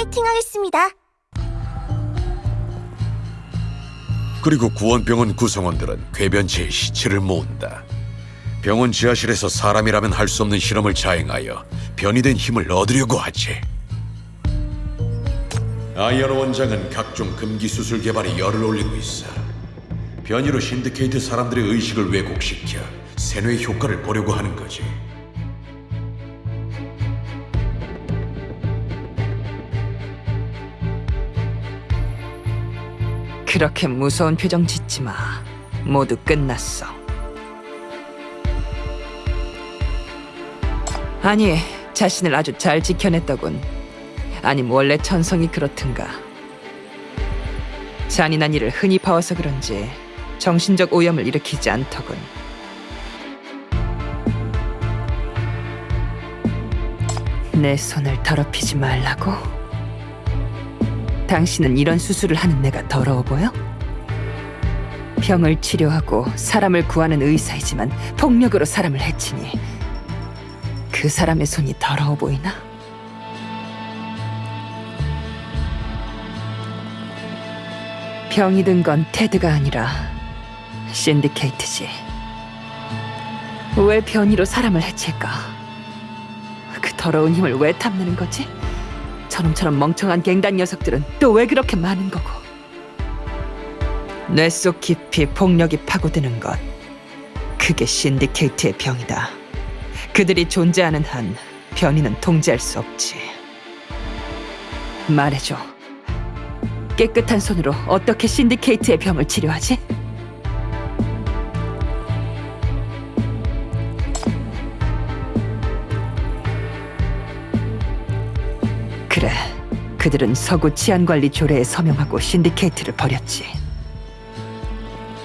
파이팅 하겠습니다. 그리고 구원병원 구성원들은 변이체의 시체를 모은다. 병원 지하실에서 사람이라면 할 수 없는 실험을 자행하여 변이 된 힘을 얻으려고 하지. 아이언 원장은 각종 금기 수술 개발에 열을 올리고 있어. 변이로 신디케이트 사람들의 의식을 왜곡시켜 세뇌 효과를 보려고 하는 거지. 그렇게 무서운 표정 짓지 마. 모두 끝났어. 아니, 자신을 아주 잘 지켜냈더군. 아님 원래 천성이 그렇든가. 잔인한 일을 흔히 봐와서 그런지 정신적 오염을 일으키지 않더군. 내 손을 더럽히지 말라고? 당신은 이런 수술을 하는 내가 더러워 보여? 병을 치료하고 사람을 구하는 의사이지만 폭력으로 사람을 해치니 그 사람의 손이 더러워 보이나? 병이 든 건 테드가 아니라 신디케이트지. 왜 변이로 사람을 해칠까? 그 더러운 힘을 왜 탐내는 거지? 저놈처럼 멍청한 갱단 녀석들은 또 왜 그렇게 많은 거고? 뇌 속 깊이 폭력이 파고드는 것. 그게 신디케이트의 병이다. 그들이 존재하는 한 변이는 통제할 수 없지. 말해줘. 깨끗한 손으로 어떻게 신디케이트의 병을 치료하지? 그들은 서구 치안관리 조례에 서명하고 신디케이트를 버렸지.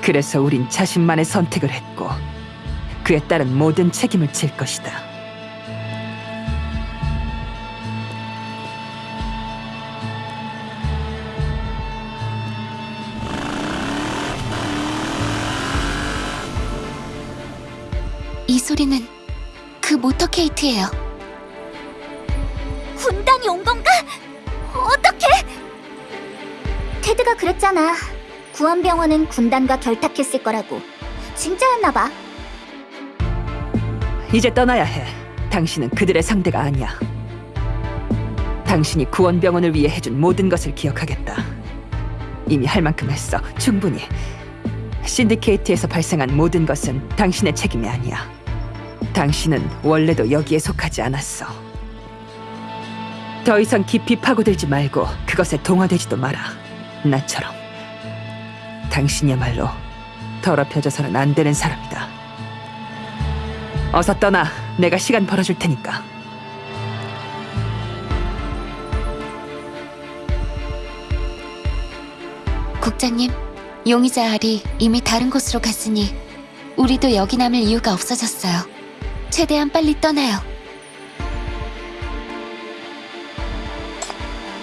그래서 우린 자신만의 선택을 했고 그에 따른 모든 책임을 질 것이다. 이 소리는 그 모터케이트예요. 테드가 그랬잖아. 구원병원은 군단과 결탁했을 거라고. 진짜였나 봐. 이제 떠나야 해. 당신은 그들의 상대가 아니야. 당신이 구원병원을 위해 해준 모든 것을 기억하겠다. 이미 할 만큼 했어. 충분히. 신디케이트에서 발생한 모든 것은 당신의 책임이 아니야. 당신은 원래도 여기에 속하지 않았어. 더 이상 깊이 파고들지 말고 그것에 동화되지도 마라. 나처럼. 당신이야말로 더럽혀져서는 안 되는 사람이다. 어서 떠나. 내가 시간 벌어줄 테니까. 국장님, 용의자 알이 이미 다른 곳으로 갔으니 우리도 여기 남을 이유가 없어졌어요. 최대한 빨리 떠나요.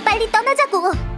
빨리 떠나자고.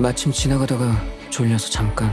마침 지나가다가 졸려서 잠깐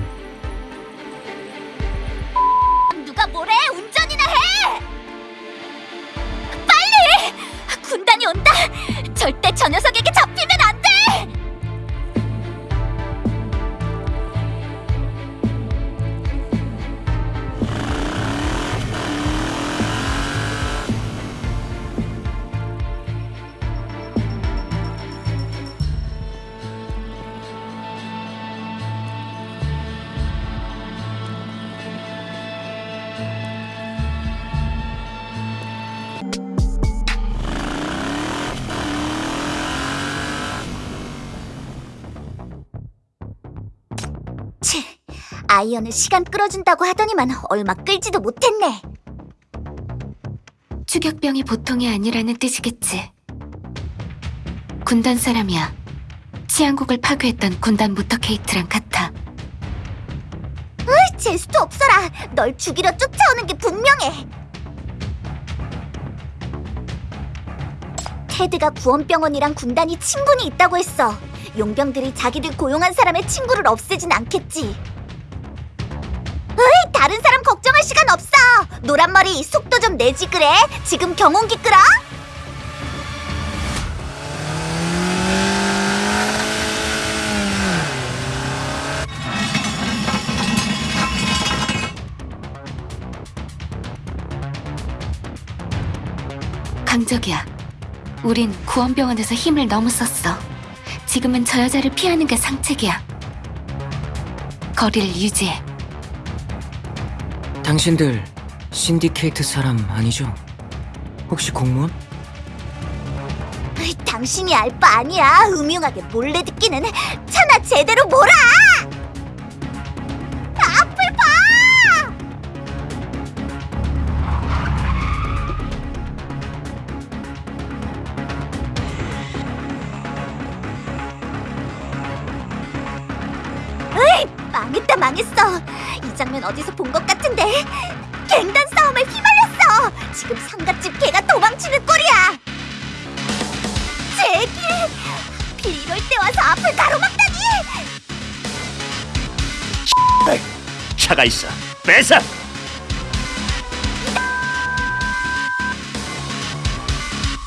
아이언은 시간 끌어준다고 하더니만 얼마 끌지도 못했네. 추격병이 보통이 아니라는 뜻이겠지. 군단 사람이야. 치안국을 파괴했던 군단 모터케이트랑 같아. 재수도 없어라. 널 죽이려 쫓아오는 게 분명해. 테드가 구원병원이랑 군단이 친분이 있다고 했어. 용병들이 자기들 고용한 사람의 친구를 없애진 않겠지. 시간 없어. 노란머리 속도 좀 내지 그래. 지금 경운기 끌어. 강적이야. 우린 구원병원에서 힘을 너무 썼어. 지금은 저 여자를 피하는 게 상책이야. 거리를 유지해. 당신들 신디케이트 사람 아니죠? 혹시 공무원? 당신이 알 바 아니야. 음흉하게 몰래 듣기는 차나 제대로 몰아. 앞을 봐. 으이, 망했다 망했어. 이 장면 어디서 본 것 같은 앞을 가로막다니 차가 있어. 뺏어.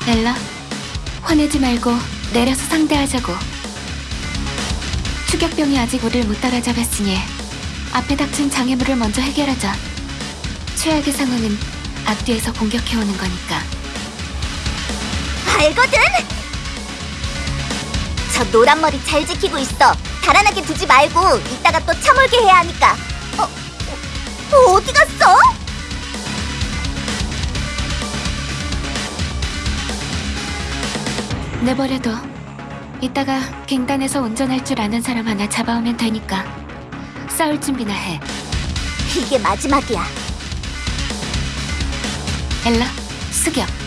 엘라, 화내지 말고 내려서 상대하자고. 추격병이 아직 우릴 못 따라잡았으니 앞에 닥친 장애물을 먼저 해결하자. 최악의 상황은 앞뒤에서 공격해오는 거니까. 알거든 저 노란 머리 잘 지키고 있어 달아나게 두지 말고 이따가 또 참을게 해야 하니까 어, 어 어디 갔어? 내버려둬. 이따가 갱단에서 운전할 줄 아는 사람 하나 잡아오면 되니까. 싸울 준비나 해. 이게 마지막이야 엘라, 수격.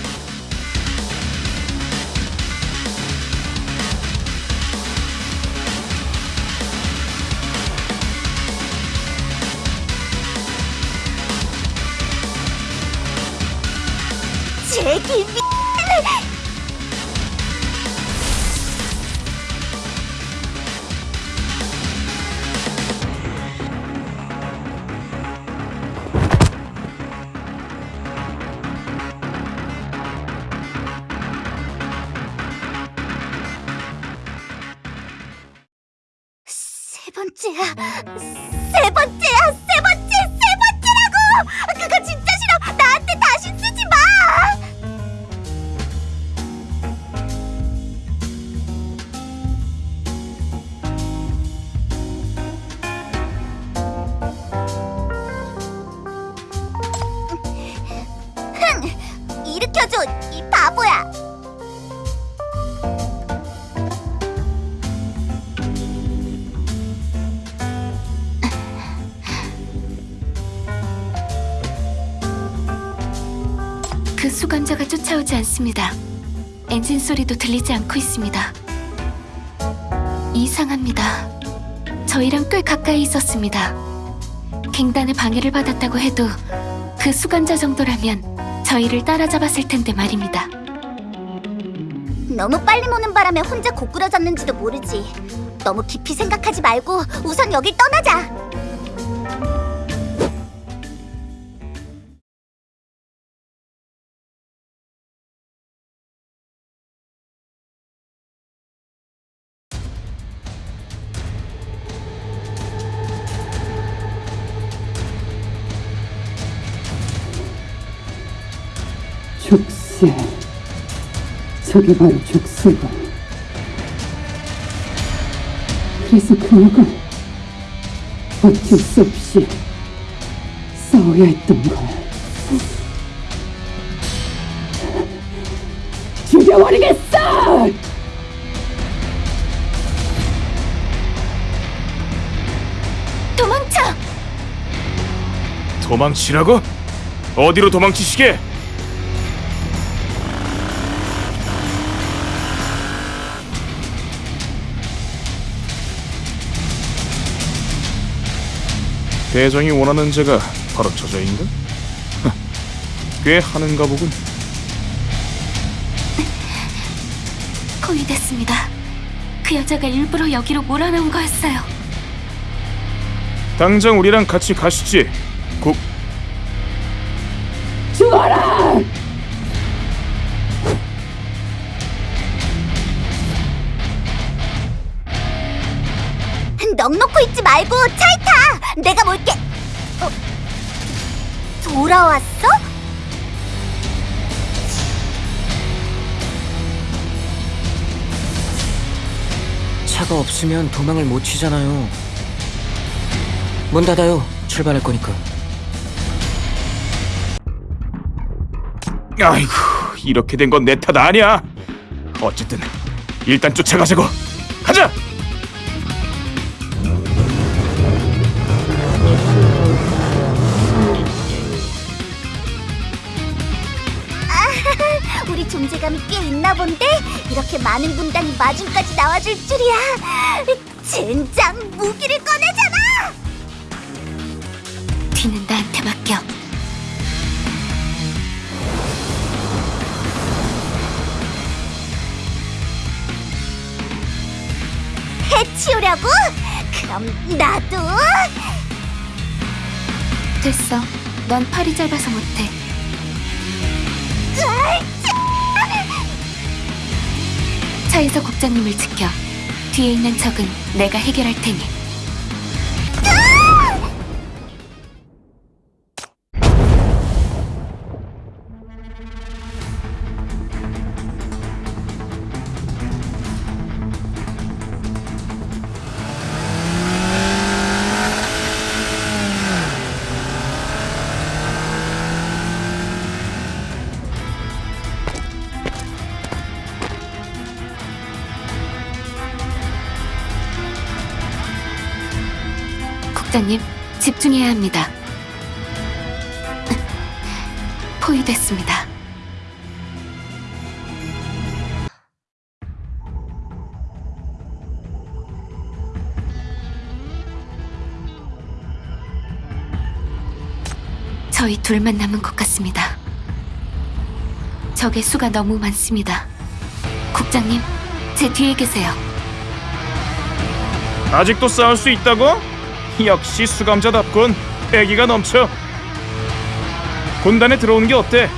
제길 미... 세 번째 않습니다. 엔진 소리도 들리지 않고 있습니다. 이상합니다. 저희랑 꽤 가까이 있었습니다. 갱단의 방해를 받았다고 해도 그 수감자 정도라면 저희를 따라잡았을 텐데 말입니다. 너무 빨리 모는 바람에 혼자 고꾸라졌는지도 모르지. 너무 깊이 생각하지 말고 우선 여길 떠나자. 죽세. 저게 바로 죽세고. 그래서 그녀가 어쩔 수 없이 싸워야 했던 거야. 죽여버리겠어! 도망쳐! 도망치라고? 어디로 도망치시게? 대장이 원하는 자가 바로 저자인가? 꽤 하는가 보군. 포위됐습니다. 그 여자가 일부러 여기로 몰아넣은 거였어요. 당장 우리랑 같이 가시지. 국 죽어라! 넋 놓고 있지 말고 타! 내가 몰게! 어? 돌아왔어? 차가 없으면 도망을 못 치잖아요. 문 닫아요. 출발할 거니까. 아이고 이렇게 된 건 내 탓 아니야. 어쨌든 일단 쫓아가자고. 가자. 마중까지 나와줄 줄이야! 젠장! 무기를 꺼내잖아! 뒤는 나한테 맡겨. 해치우려고? 그럼 나도? 됐어. 넌 팔이 짧아서 못해. 차에서 국장님을 지켜. 뒤에 있는 적은 내가 해결할 테니. 국장님, 집중해야 합니다. 포위됐습니다. 저희 둘만 남은 것 같습니다. 적의 수가 너무 많습니다. 국장님, 제 뒤에 계세요. 아직도 싸울 수 있다고? 역시 수감자답군. 패기가 넘쳐. 군단에 들어오는 게 어때?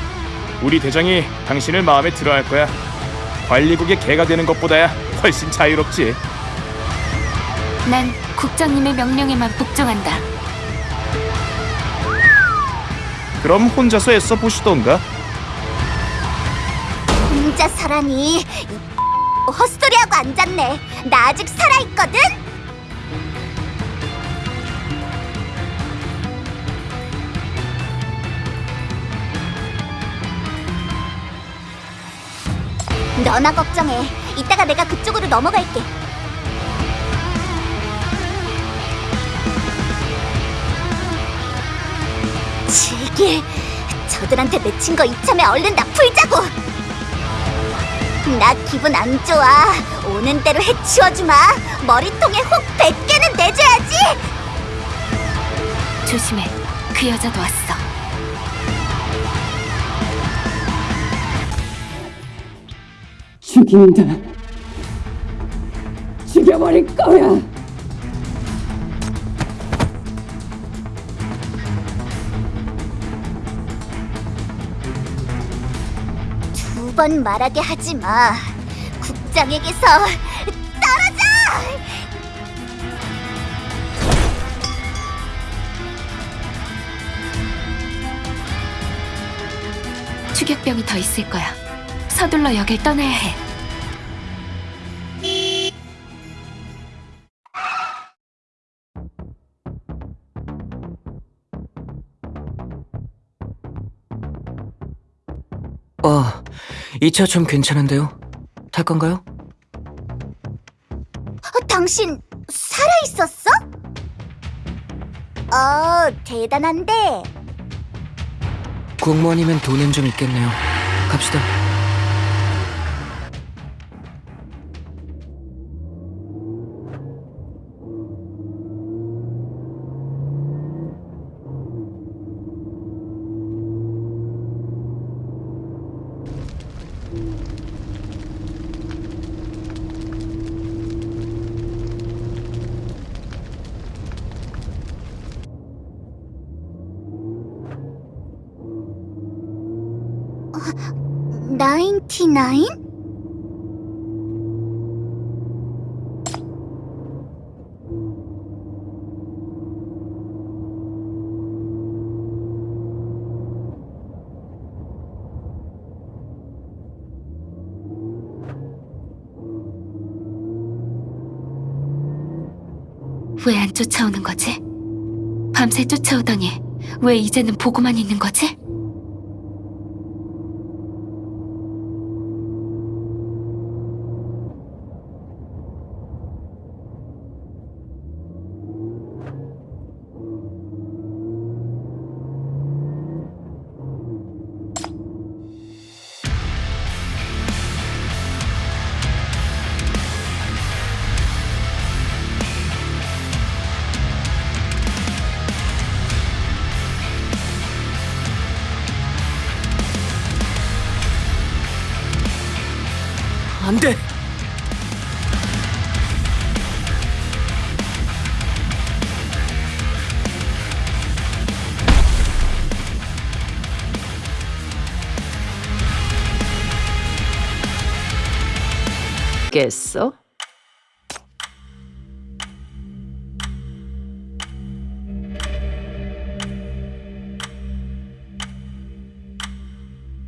우리 대장이 당신을 마음에 들어 할 거야. 관리국의 개가 되는 것보다야 훨씬 자유롭지. 난 국장님의 명령에만 복종한다. 그럼 혼자서 애써 보시던가. 혼자 살아니 이 헛소리하고 앉았네 나 아직 살아있거든? 너나 걱정해 이따가 내가 그쪽으로 넘어갈게 제길 저들한테 맺힌 거 이참에 얼른 나 풀자고 나 기분 안 좋아. 오는 대로 해치워주마. 머리통에 혹 100개는 내줘야지. 조심해. 그 여자도 왔어. 죽인다. 죽여버릴 거야. 두 번 말하게 하지 마. 국장에게서 떨어져. 추격병이 더 있을 거야. 서둘러 역을 떠나야 해. 이 차 좀 괜찮은데요? 탈 건가요? 어, 당신 살아 있었어? 어, 대단한데. 공무원이면 돈은 좀 있겠네요. 갑시다. 왜 안 쫓아오는 거지? 밤새 쫓아오더니 왜 이제는 보고만 있는 거지?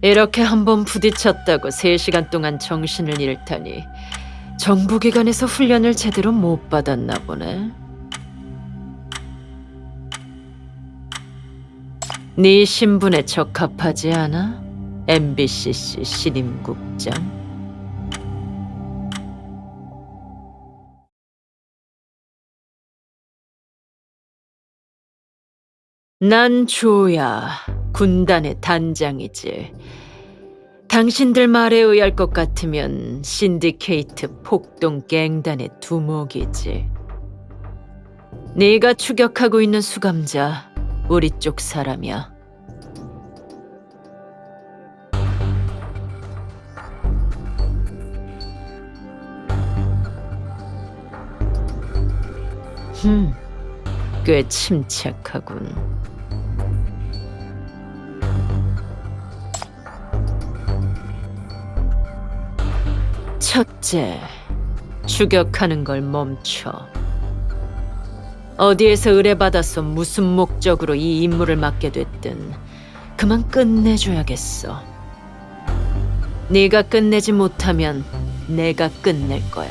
이렇게 한번 부딪혔다고 3시간 동안 정신을 잃다니 정부기관에서 훈련을 제대로 못 받았나 보네. 네 신분에 적합하지 않아? MBCC 신임국장. 난 조야, 군단의 단장이지. 당신들 말에 의할 것 같으면 신디케이트 폭동 갱단의 두목이지. 네가 추격하고 있는 수감자, 우리 쪽 사람이야. 흠, 꽤 침착하군. 첫째, 추격하는 걸 멈춰. 어디에서 의뢰받아서 무슨 목적으로 이 임무를 맡게 됐든 그만 끝내줘야겠어. 네가 끝내지 못하면 내가 끝낼 거야.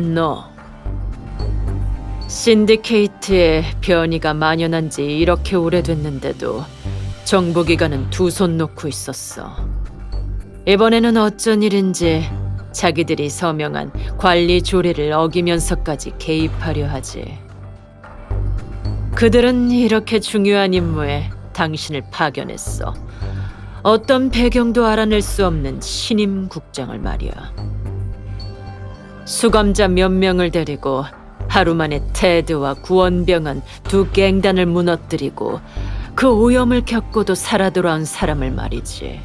너 신디케이트에 변이가 만연한 지 이렇게 오래됐는데도 정보기관은 두 손 놓고 있었어. 이번에는 어쩐 일인지 자기들이 서명한 관리 조례를 어기면서까지 개입하려 하지. 그들은 이렇게 중요한 임무에 당신을 파견했어. 어떤 배경도 알아낼 수 없는 신임 국장을 말이야. 수감자 몇 명을 데리고 하루 만에 테드와 구원병은 두 갱단을 무너뜨리고 그 오염을 겪고도 살아 돌아온 사람을 말이지.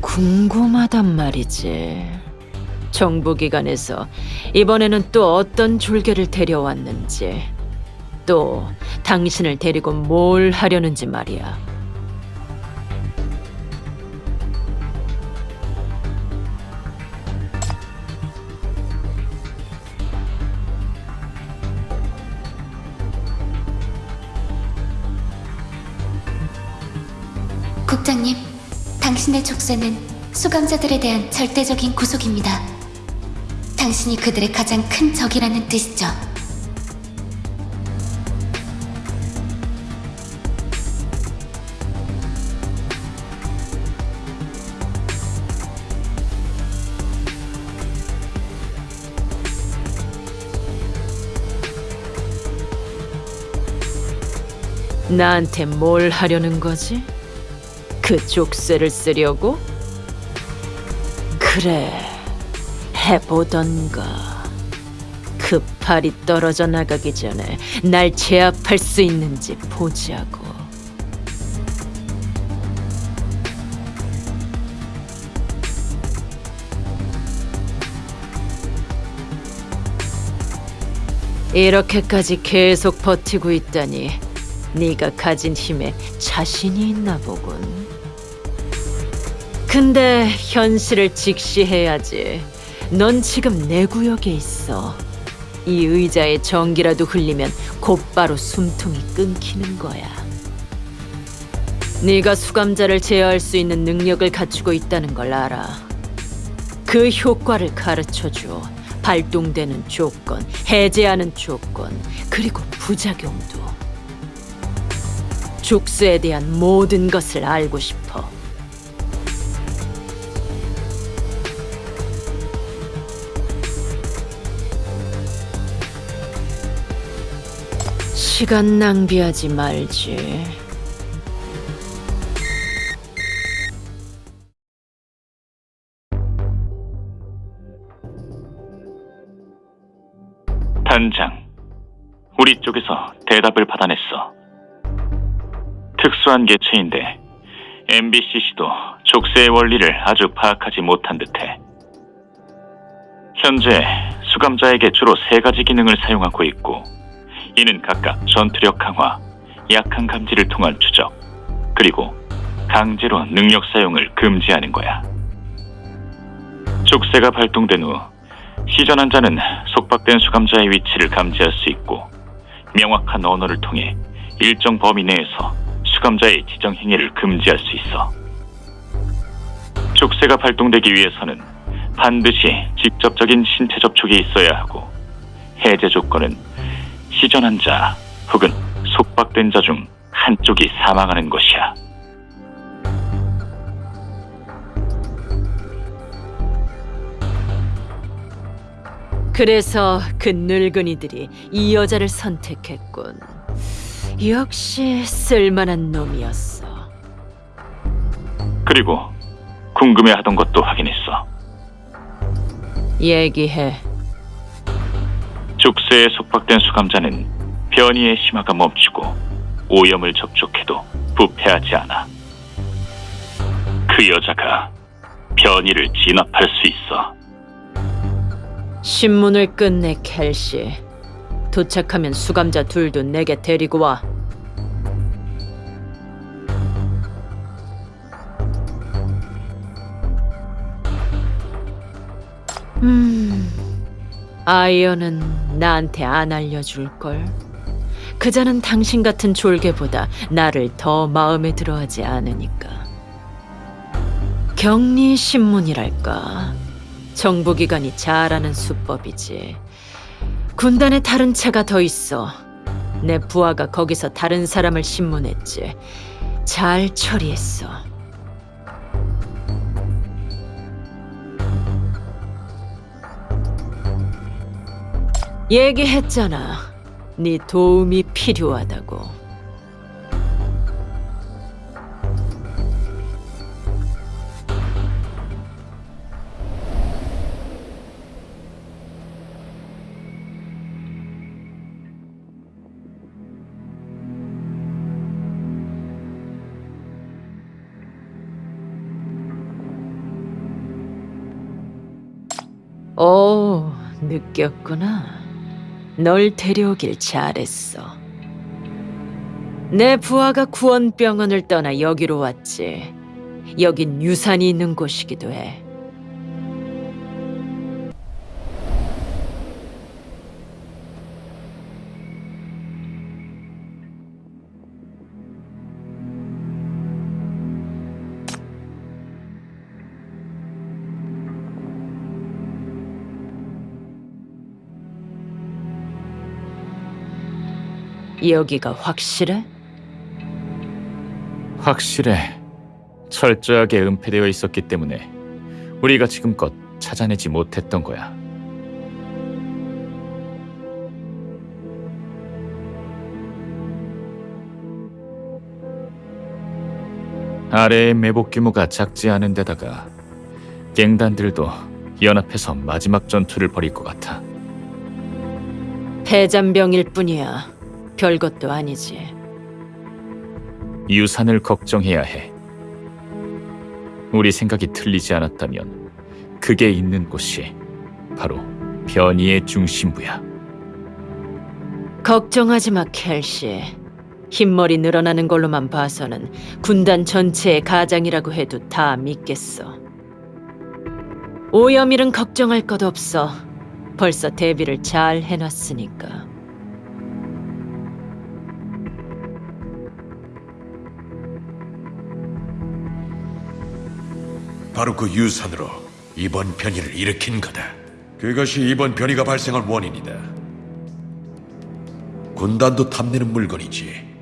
궁금하단 말이지. 정부기관에서 이번에는 또 어떤 졸개를 데려왔는지 또 당신을 데리고 뭘 하려는지 말이야. 국장님, 당신의 족쇄는 수감자들에 대한 절대적인 구속입니다. 당신이 그들의 가장 큰 적이라는 뜻이죠. 나한테 뭘 하려는 거지? 그 족쇄를 쓰려고? 그래, 해보던가. 그 팔이 떨어져 나가기 전에 날 제압할 수 있는지 보자고. 이렇게까지 계속 버티고 있다니 네가 가진 힘에 자신이 있나 보군. 근데 현실을 직시해야지. 넌 지금 내 구역에 있어. 이 의자에 전기라도 흘리면 곧바로 숨통이 끊기는 거야. 네가 수감자를 제어할 수 있는 능력을 갖추고 있다는 걸 알아. 그 효과를 가르쳐 줘. 발동되는 조건, 해제하는 조건, 그리고 부작용도. 족수에 대한 모든 것을 알고 싶어. 시간 낭비하지 말지. 단장, 우리 쪽에서 대답을 받아냈어. 특수한 개체인데 MBCC도 족쇄의 원리를 아주 파악하지 못한 듯해. 현재 수감자에게 주로 세 가지 기능을 사용하고 있고, 이는 각각 전투력 강화, 약한 감지를 통한 추적, 그리고 강제로 능력 사용을 금지하는 거야. 족쇄가 발동된 후 시전한 자는 속박된 수감자의 위치를 감지할 수 있고 명확한 언어를 통해 일정 범위 내에서 수감자의 지정 행위를 금지할 수 있어. 족쇄가 발동되기 위해서는 반드시 직접적인 신체 접촉이 있어야 하고 해제 조건은 시전한 자 혹은 속박된 자 중 한쪽이 사망하는 것이야. 그래서 그 늙은이들이 이 여자를 선택했군. 역시 쓸만한 놈이었어. 그리고 궁금해하던 것도 확인했어. 얘기해. 족쇄에 속박된 수감자는 변이의 심화가 멈추고 오염을 접촉해도 부패하지 않아. 그 여자가 변이를 진압할 수 있어. 신문을 끝내 켈시. 도착하면 수감자 둘도 내게 데리고 와. 음, 아이언은 나한테 안 알려줄걸. 그자는 당신 같은 졸개보다 나를 더 마음에 들어하지 않으니까. 격리 신문이랄까. 정보기관이 잘하는 수법이지. 군단에 다른 차가 더 있어. 내 부하가 거기서 다른 사람을 신문했지. 잘 처리했어. 얘기했잖아. 네 도움이 필요하다고. 오, 느꼈구나. 널 데려오길 잘했어. 내 부하가 구원병원을 떠나 여기로 왔지. 여긴 유산이 있는 곳이기도 해. 여기가 확실해? 확실해. 철저하게 은폐되어 있었기 때문에 우리가 지금껏 찾아내지 못했던 거야. 아래의 매복 규모가 작지 않은 데다가 갱단들도 연합해서 마지막 전투를 벌일 것 같아. 폐잔병일 뿐이야. 별것도 아니지. 유산을 걱정해야 해. 우리 생각이 틀리지 않았다면 그게 있는 곳이 바로 변이의 중심부야. 걱정하지 마, 켈시. 흰머리 늘어나는 걸로만 봐서는 군단 전체의 가장이라고 해도 다 믿겠어. 오염일은 걱정할 것 없어. 벌써 대비를 잘 해놨으니까. 바로 그 유산으로 이번 변이를 일으킨 거다. 그것이 이번 변이가 발생한 원인이다. 군단도 탐내는 물건이지.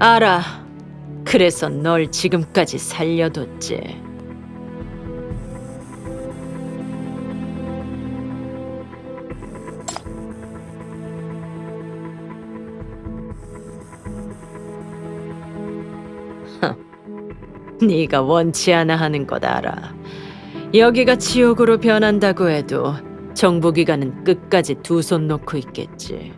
알아. 그래서 널 지금까지 살려뒀지. 헉, 네가 원치 않아 하는 것 알아. 여기가 지옥으로 변한다고 해도 정부기관은 끝까지 두 손 놓고 있겠지.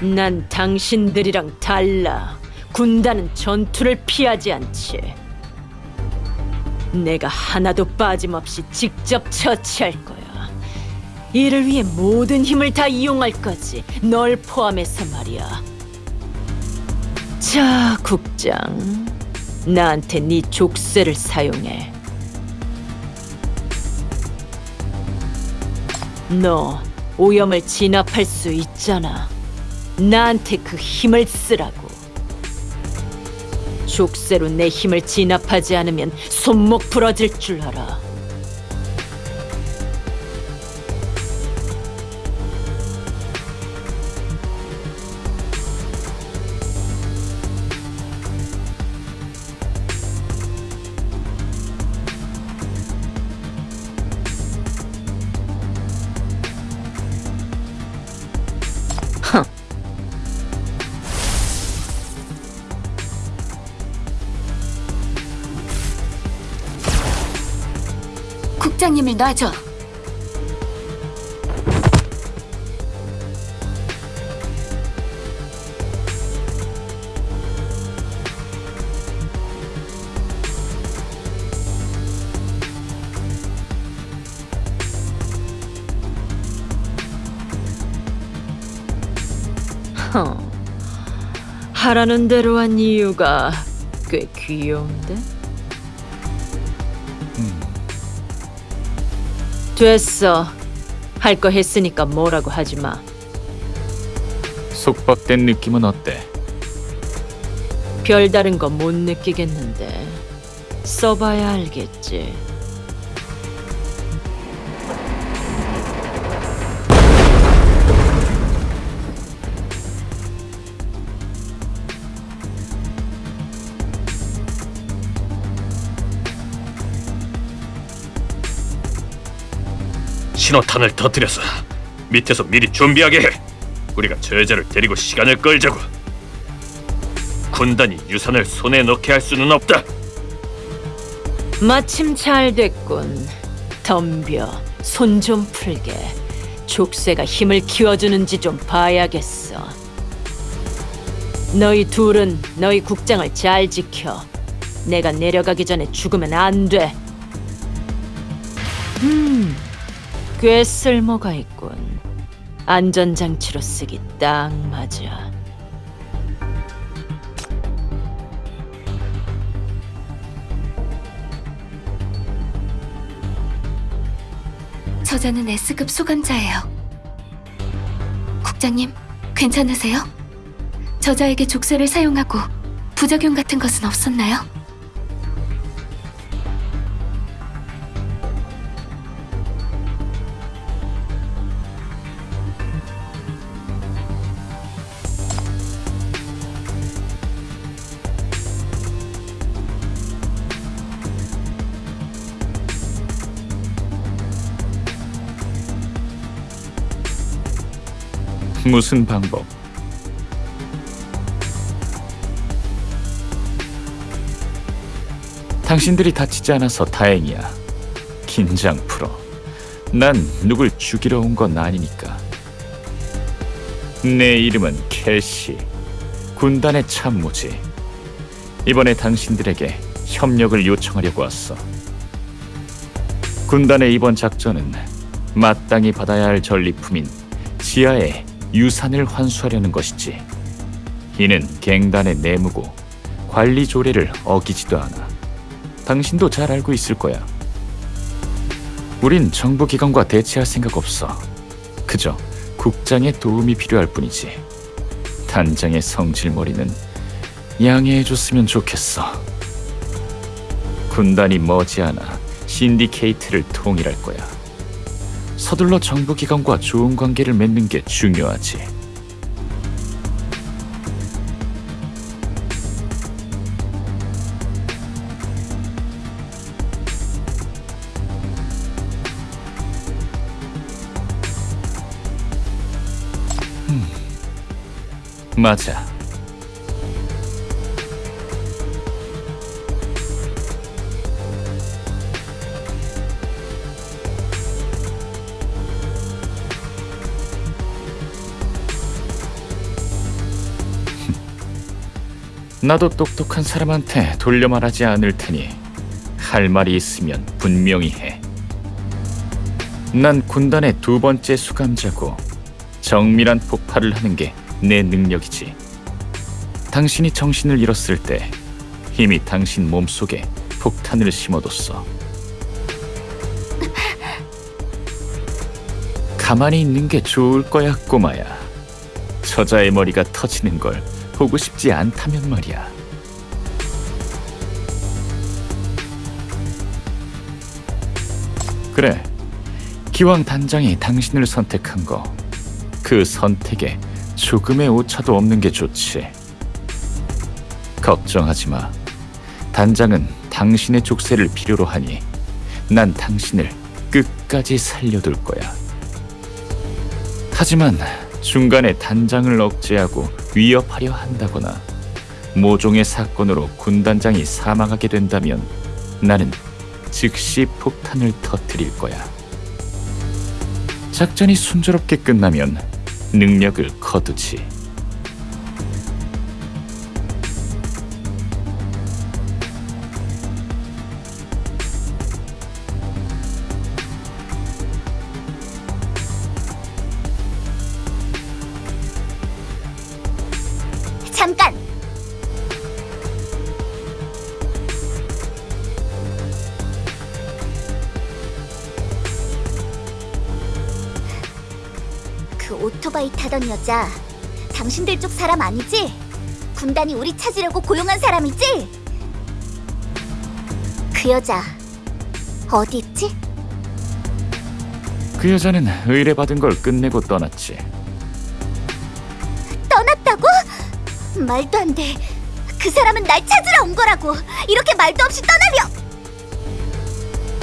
난 당신들이랑 달라. 군단은 전투를 피하지 않지. 내가 하나도 빠짐없이 직접 처치할 거야. 이를 위해 모든 힘을 다 이용할 거지. 널 포함해서 말이야. 자, 국장. 나한테 네 족쇄를 사용해. 너 오염을 진압할 수 있잖아. 나한테 그 힘을 쓰라고. 족쇄로 내 힘을 진압하지 않으면 손목 부러질 줄 알아. 국장님을 놔줘. 허. 하라는 대로 한 이유가 꽤 귀여운데? 됐어. 할 거 했으니까 뭐라고 하지 마. 속박된 느낌은 어때? 별다른 거 못 느끼겠는데 써봐야 알겠지. 신호탄을 터뜨려서 밑에서 미리 준비하게 해. 우리가 저여자를 데리고 시간을 끌자고. 군단이 유산을 손에 넣게 할 수는 없다. 마침 잘 됐군. 덤벼. 손 좀 풀게. 족쇄가 힘을 키워주는지 좀 봐야겠어. 너희 둘은 너희 국장을 잘 지켜. 내가 내려가기 전에 죽으면 안 돼. 음, 꽤 쓸모가 있군. 안전장치로 쓰기 딱 맞아. 저자는 S급 수감자예요. 국장님, 괜찮으세요? 저자에게 족쇄를 사용하고 부작용 같은 것은 없었나요? 무슨 방법? 당신들이 다치지 않아서 다행이야. 긴장 풀어. 난 누굴 죽이러 온 건 아니니까. 내 이름은 캐시. 군단의 참모지. 이번에 당신들에게 협력을 요청하려고 왔어. 군단의 이번 작전은 마땅히 받아야 할 전리품인 지하의 유산을 환수하려는 것이지. 이는 갱단의 내무고 관리 조례를 어기지도 않아. 당신도 잘 알고 있을 거야. 우린 정부 기관과 대치할 생각 없어. 그저 국장의 도움이 필요할 뿐이지. 단장의 성질머리는 양해해줬으면 좋겠어. 군단이 머지않아 신디케이트를 통일할 거야. 서둘러 정부 기관과 좋은 관계를 맺는 게 중요하지. 음, 맞아. 나도 똑똑한 사람한테 돌려 말하지 않을 테니 할 말이 있으면 분명히 해. 난 군단의 두 번째 수감자고 정밀한 폭발을 하는 게 내 능력이지. 당신이 정신을 잃었을 때 이미 당신 몸속에 폭탄을 심어뒀어. 가만히 있는 게 좋을 거야, 꼬마야. 저자의 머리가 터지는 걸 보고 싶지 않다면 말이야. 그래. 기왕 단장이 당신을 선택한 거, 그 선택에 조금의 오차도 없는 게 좋지. 걱정하지 마. 단장은 당신의 족쇄를 필요로 하니 난 당신을 끝까지 살려둘 거야. 하지만 중간에 단장을 억제하고 위협하려 한다거나 모종의 사건으로 군단장이 사망하게 된다면 나는 즉시 폭탄을 터뜨릴 거야. 작전이 순조롭게 끝나면 능력을 거두지. 잠깐! 그 오토바이 타던 여자, 당신들 쪽 사람 아니지? 군단이 우리 찾으려고 고용한 사람이지? 그 여자, 어디 있지? 그 여자는 의뢰받은 걸 끝내고 떠났지. 말도 안 돼. 그 사람은 날 찾으러 온 거라고. 이렇게 말도 없이 떠나려.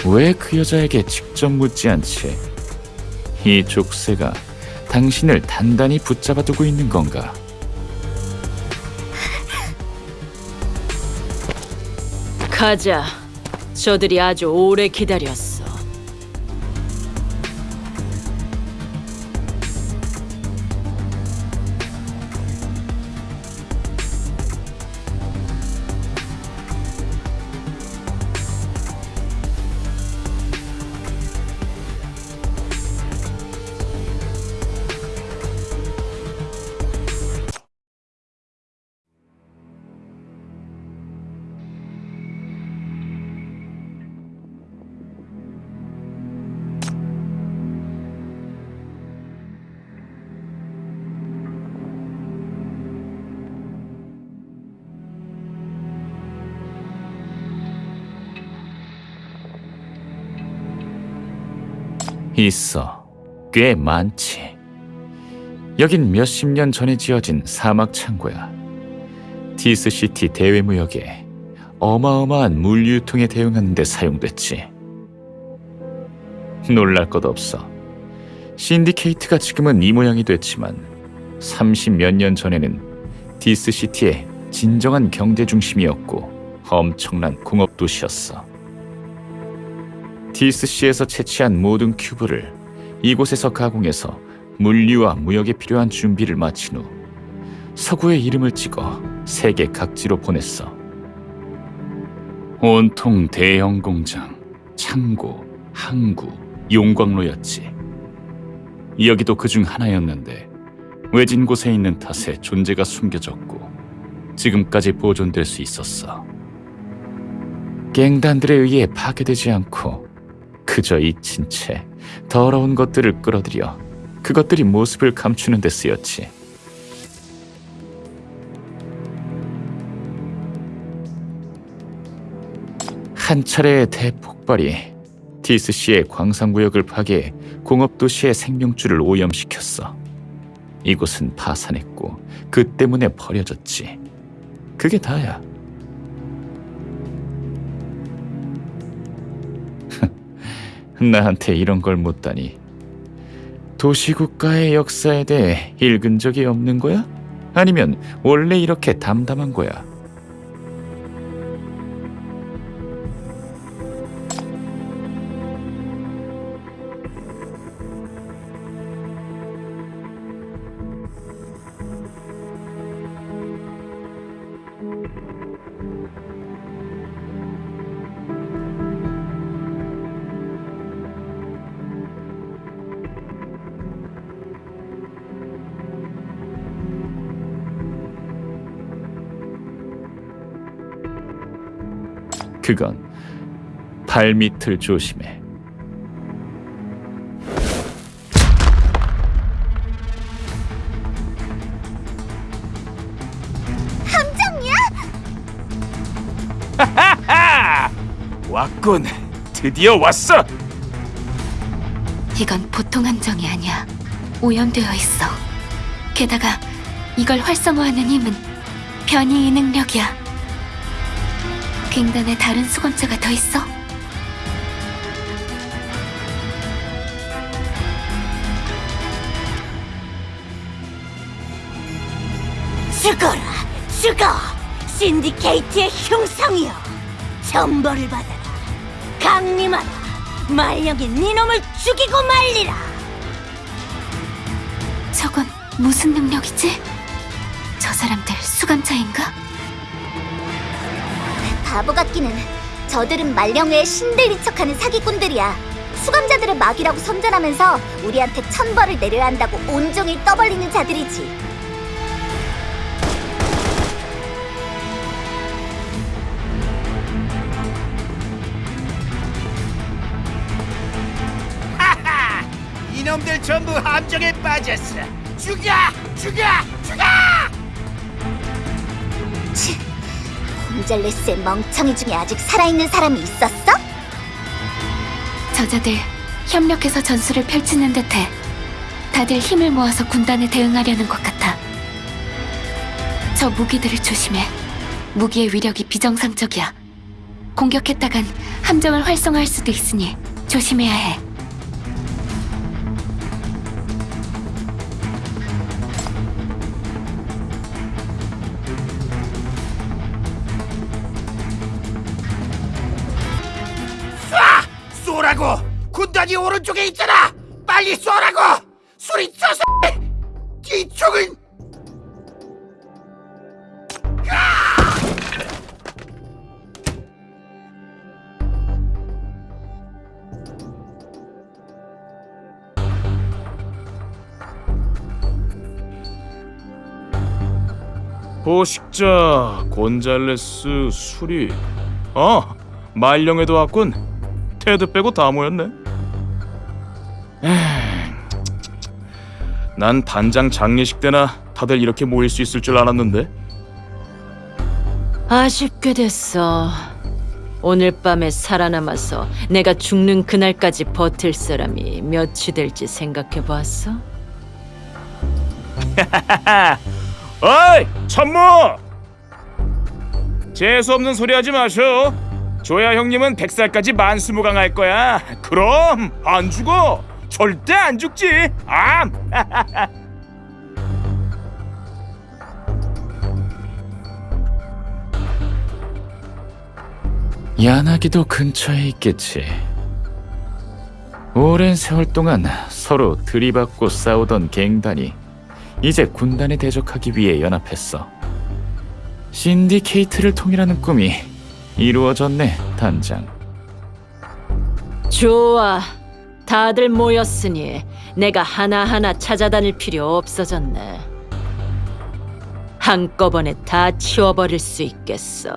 왜 그 여자에게 직접 묻지 않지? 이 족쇄가 당신을 단단히 붙잡아 두고 있는 건가? 가자. 저들이 아주 오래 기다렸어. 있어. 꽤 많지. 여긴 몇십 년 전에 지어진 사막 창고야. 디스시티 대외무역에 어마어마한 물유통에 대응하는 데 사용됐지. 놀랄 것 없어. 신디케이트가 지금은 이 모양이 됐지만 30몇 년 전에는 디스시티의 진정한 경제 중심이었고 엄청난 공업 도시였어. 디스시에서 채취한 모든 큐브를 이곳에서 가공해서 물류와 무역에 필요한 준비를 마친 후 서구의 이름을 찍어 세계 각지로 보냈어. 온통 대형 공장, 창고, 항구, 용광로였지. 여기도 그 중 하나였는데 외진 곳에 있는 탓에 존재가 숨겨졌고 지금까지 보존될 수 있었어. 갱단들에 의해 파괴되지 않고 그저 잊힌 채 더러운 것들을 끌어들여 그것들이 모습을 감추는 데 쓰였지. 한 차례의 대폭발이 디스시의 광산구역을 파괴해 공업도시의 생명줄을 오염시켰어. 이곳은 파산했고 그 때문에 버려졌지. 그게 다야. 나한테 이런 걸 묻다니. 도시국가의 역사에 대해 읽은 적이 없는 거야? 아니면 원래 이렇게 담담한 거야? 그건 발밑을 조심해. 함정이야? 왔군. 드디어 왔어. 이건 보통 함정이 아니야. 오염되어 있어. 게다가 이걸 활성화하는 힘은 변이의 능력이야. 갱단에 다른 수건자가 더 있어? 죽어라, 죽어! 신디케이트의 흉성이여! 전벌을 받아라! 강림하라! 말령이 네 놈을 죽이고 말리라! 저건 무슨 능력이지? 저 사람들 수감자인가? 바보 같기는 저들은 말령의 신들인 척하는 사기꾼들이야. 수감자들의 막이라고 선전하면서 우리한테 천벌을 내려야 한다고 온종일 떠벌리는 자들이지. 이놈들 전부 함정에 빠졌어. 죽여! 죽여! 죽여! 치, 곤잘레스의 멍청이 중에 아직 살아있는 사람이 있었어? 저자들 협력해서 전술을 펼치는 듯해. 다들 힘을 모아서 군단에 대응하려는 것 같아. 저 무기들을 조심해. 무기의 위력이 비정상적이야. 공격했다간 함정을 활성화할 수도 있으니 조심해야 해. 빨리 쏘라고! 소리쳐서! 뒤쪽은 보식자 곤잘레스 수리. 어, 말령에도 왔군. 테드 빼고 다 모였네. 난 단장 장례식 때나 다들 이렇게 모일 수 있을 줄 알았는데. 아쉽게 됐어. 오늘 밤에 살아남아서 내가 죽는 그날까지 버틸 사람이 몇이 될지 생각해 보았어? 어이 천무 재수 없는 소리 하지 마셔 조야 형님은 100살까지 만수무강할 거야 그럼 안 죽어 절대 안 죽지 암 야나기도 근처에 있겠지. 오랜 세월 동안 서로 들이받고 싸우던 갱단이 이제 군단에 대적하기 위해 연합했어. 신디케이트를 통일하는 꿈이 이루어졌네, 단장. 좋아. 다들 모였으니 내가 하나하나 찾아다닐 필요 없어졌네. 한꺼번에 다 치워버릴 수 있겠어.